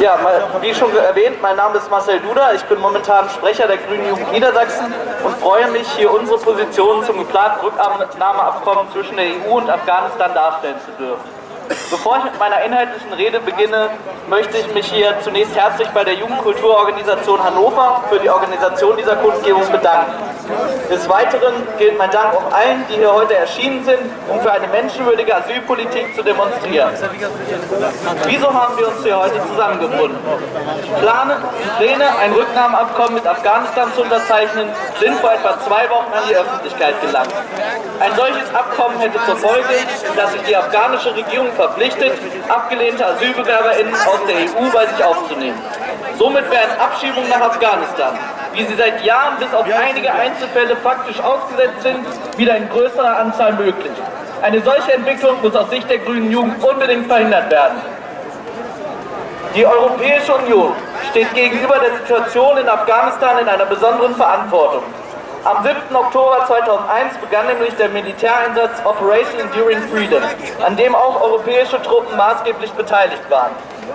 Ja, wie schon erwähnt, mein Name ist Marcel Duda. Ich bin momentan Sprecher der Grünen Jugend Niedersachsen und freue mich, hier unsere Position zum geplanten Rücknahmeabkommen zwischen der EU und Afghanistan darstellen zu dürfen. Bevor ich mit meiner inhaltlichen Rede beginne, möchte ich mich hier zunächst herzlich bei der Jugendkulturorganisation Hannover für die Organisation dieser Kundgebung bedanken. Des Weiteren gilt mein Dank auch allen, die hier heute erschienen sind, um für eine menschenwürdige Asylpolitik zu demonstrieren. Wieso haben wir uns hier heute zusammengefunden? Plane, Pläne, ein Rücknahmeabkommen mit Afghanistan zu unterzeichnen, sind vor etwa zwei Wochen an die Öffentlichkeit gelangt. Ein solches Abkommen hätte zur Folge, dass sich die afghanische Regierung verpflichtet, abgelehnte AsylbewerberInnen aus der EU bei sich aufzunehmen. Somit wären Abschiebungen nach Afghanistan, wie sie seit Jahren bis auf einige Einzelfälle faktisch ausgesetzt sind, wieder in größerer Anzahl möglich. Eine solche Entwicklung muss aus Sicht der grünen Jugend unbedingt verhindert werden. Die Europäische Union steht gegenüber der Situation in Afghanistan in einer besonderen Verantwortung. Am 7. Oktober 2001 begann nämlich der Militäreinsatz Operation Enduring Freedom, an dem auch europäische Truppen maßgeblich beteiligt waren.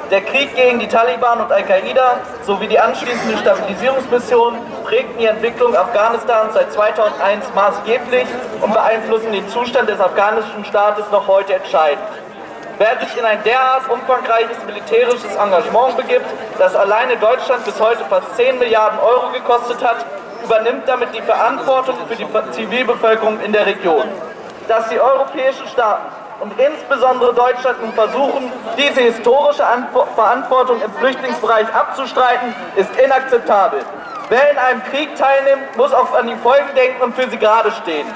Der Krieg gegen die Taliban und Al-Qaida sowie die anschließende Stabilisierungsmission prägten die Entwicklung Afghanistans seit 2001 maßgeblich und beeinflussen den Zustand des afghanischen Staates noch heute entscheidend. Wer sich in ein derart umfangreiches militärisches Engagement begibt, das alleine Deutschland bis heute fast 10 Milliarden Euro gekostet hat, übernimmt damit die Verantwortung für die Zivilbevölkerung in der Region. Dass die europäischen Staaten und insbesondere Deutschland nun versuchen, diese historische Verantwortung im Flüchtlingsbereich abzustreiten, ist inakzeptabel. Wer in einem Krieg teilnimmt, muss auch an die Folgen denken und für sie gerade stehen.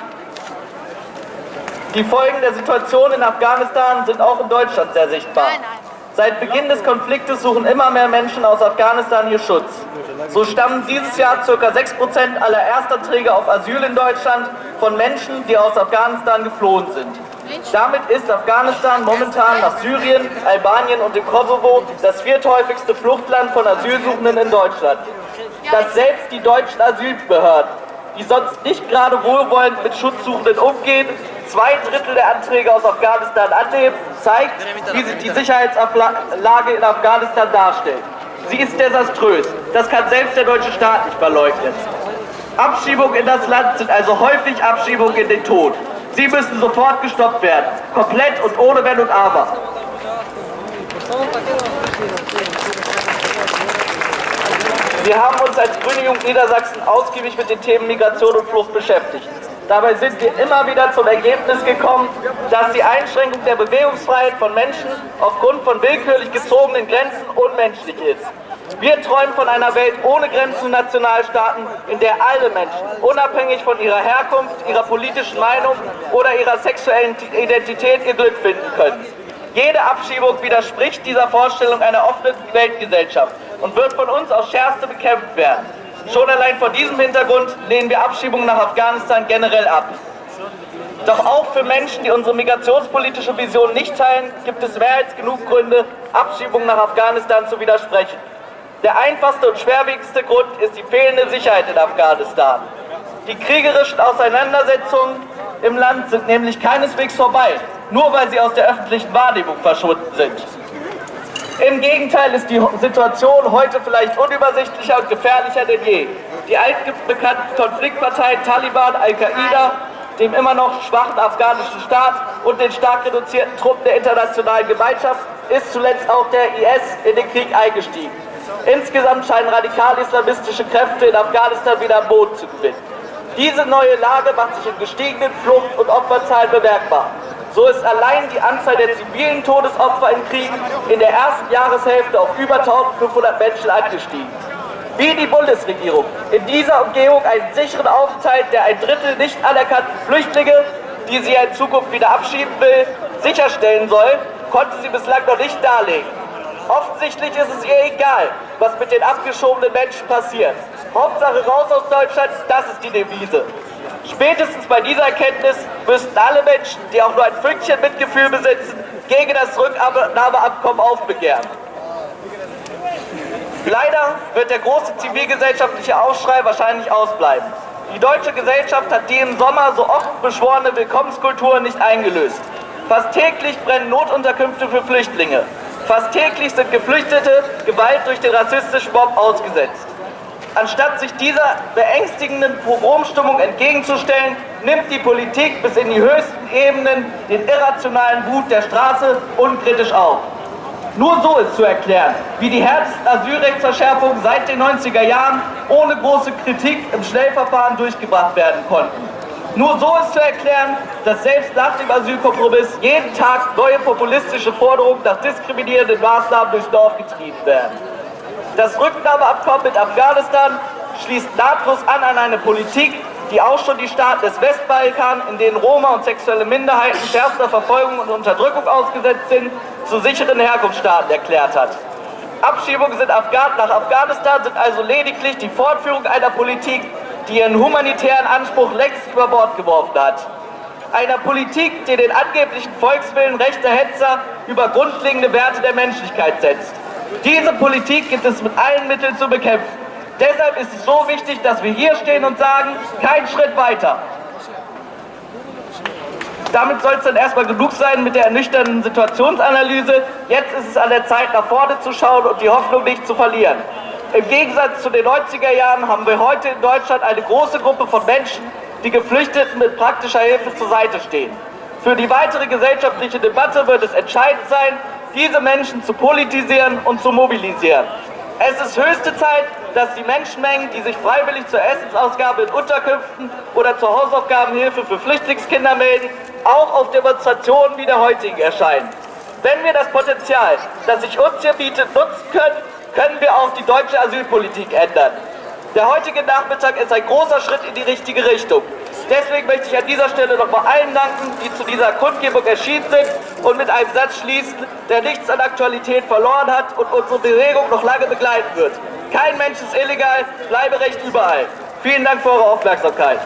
Die Folgen der Situation in Afghanistan sind auch in Deutschland sehr sichtbar. Seit Beginn des Konfliktes suchen immer mehr Menschen aus Afghanistan hier Schutz. So stammen dieses Jahr ca. 6% aller Erstanträge auf Asyl in Deutschland von Menschen, die aus Afghanistan geflohen sind. Damit ist Afghanistan momentan nach Syrien, Albanien und dem Kosovo das vierthäufigste Fluchtland von Asylsuchenden in Deutschland. Dass selbst die deutschen Asylbehörden, die sonst nicht gerade wohlwollend mit Schutzsuchenden umgehen, zwei Drittel der Anträge aus Afghanistan annehmen, zeigt, wie sich die Sicherheitslage in Afghanistan darstellt. Sie ist desaströs. Das kann selbst der deutsche Staat nicht verleugnen. Abschiebungen in das Land sind also häufig Abschiebungen in den Tod. Sie müssen sofort gestoppt werden. Komplett und ohne Wenn und Aber. Wir haben uns als Grüne Jugend Niedersachsen ausgiebig mit den Themen Migration und Flucht beschäftigt. Dabei sind wir immer wieder zum Ergebnis gekommen, dass die Einschränkung der Bewegungsfreiheit von Menschen aufgrund von willkürlich gezogenen Grenzen unmenschlich ist. Wir träumen von einer Welt ohne Grenzen Nationalstaaten, in der alle Menschen, unabhängig von ihrer Herkunft, ihrer politischen Meinung oder ihrer sexuellen Identität, ihr Glück finden können. Jede Abschiebung widerspricht dieser Vorstellung einer offenen Weltgesellschaft und wird von uns aufs Schärfste bekämpft werden. Schon allein vor diesem Hintergrund lehnen wir Abschiebungen nach Afghanistan generell ab. Doch auch für Menschen, die unsere migrationspolitische Vision nicht teilen, gibt es mehr als genug Gründe, Abschiebungen nach Afghanistan zu widersprechen. Der einfachste und schwerwiegendste Grund ist die fehlende Sicherheit in Afghanistan. Die kriegerischen Auseinandersetzungen im Land sind nämlich keineswegs vorbei, nur weil sie aus der öffentlichen Wahrnehmung verschwunden sind. Im Gegenteil ist die Situation heute vielleicht unübersichtlicher und gefährlicher denn je. Die altbekannten Konfliktparteien Taliban, Al-Qaida, dem immer noch schwachen afghanischen Staat und den stark reduzierten Truppen der internationalen Gemeinschaft ist zuletzt auch der IS in den Krieg eingestiegen. Insgesamt scheinen radikal-islamistische Kräfte in Afghanistan wieder am Boden zu gewinnen. Diese neue Lage macht sich in gestiegenen Flucht- und Opferzahlen bemerkbar. So ist allein die Anzahl der zivilen Todesopfer im Krieg in der ersten Jahreshälfte auf über 1500 Menschen angestiegen. Wie die Bundesregierung in dieser Umgehung einen sicheren Aufenthalt der ein Drittel nicht anerkannten Flüchtlinge, die sie in Zukunft wieder abschieben will, sicherstellen soll, konnte sie bislang noch nicht darlegen. Offensichtlich ist es ihr egal, was mit den abgeschobenen Menschen passiert. Hauptsache raus aus Deutschland, das ist die Devise. Spätestens bei dieser Erkenntnis müssten alle Menschen, die auch nur ein Fünkchen Mitgefühl besitzen, gegen das Rücknahmeabkommen aufbegehren. Leider wird der große zivilgesellschaftliche Aufschrei wahrscheinlich ausbleiben. Die deutsche Gesellschaft hat die im Sommer so oft beschworene Willkommenskultur nicht eingelöst. Fast täglich brennen Notunterkünfte für Flüchtlinge. Fast täglich sind Geflüchtete Gewalt durch den rassistischen Mob ausgesetzt. Anstatt sich dieser beängstigenden Pogromstimmung entgegenzustellen, nimmt die Politik bis in die höchsten Ebenen den irrationalen Wut der Straße unkritisch auf. Nur so ist zu erklären, wie die härtesten Asylrechtsverschärfungen seit den 90er Jahren ohne große Kritik im Schnellverfahren durchgebracht werden konnten. Nur so ist zu erklären, dass selbst nach dem Asylkompromiss jeden Tag neue populistische Forderungen nach diskriminierenden Maßnahmen durchs Dorf getrieben werden. Das Rücknahmeabkommen mit Afghanistan schließt nahtlos an an eine Politik, die auch schon die Staaten des Westbalkan, in denen Roma und sexuelle Minderheiten schärfster Verfolgung und Unterdrückung ausgesetzt sind, zu sicheren Herkunftsstaaten erklärt hat. Abschiebungen nach Afghanistan sind also lediglich die Fortführung einer Politik, die ihren humanitären Anspruch längst über Bord geworfen hat. Einer Politik, die den angeblichen Volkswillen rechter Hetzer über grundlegende Werte der Menschlichkeit setzt. Diese Politik gibt es mit allen Mitteln zu bekämpfen. Deshalb ist es so wichtig, dass wir hier stehen und sagen, kein Schritt weiter. Damit soll es dann erstmal genug sein mit der ernüchternden Situationsanalyse. Jetzt ist es an der Zeit, nach vorne zu schauen und die Hoffnung nicht zu verlieren. Im Gegensatz zu den 90er Jahren haben wir heute in Deutschland eine große Gruppe von Menschen, die Geflüchteten mit praktischer Hilfe zur Seite stehen. Für die weitere gesellschaftliche Debatte wird es entscheidend sein, diese Menschen zu politisieren und zu mobilisieren. Es ist höchste Zeit, dass die Menschenmengen, die sich freiwillig zur Essensausgabe in Unterkünften oder zur Hausaufgabenhilfe für Flüchtlingskinder melden, auch auf Demonstrationen wie der heutigen erscheinen. Wenn wir das Potenzial, das sich uns hier bietet, nutzen können, können wir auch die deutsche Asylpolitik ändern. Der heutige Nachmittag ist ein großer Schritt in die richtige Richtung. Deswegen möchte ich an dieser Stelle nochmal allen danken, die zu dieser Kundgebung erschienen sind und mit einem Satz schließen, der nichts an Aktualität verloren hat und unsere Bewegung noch lange begleiten wird. Kein Mensch ist illegal, bleibe Recht überall. Vielen Dank für eure Aufmerksamkeit.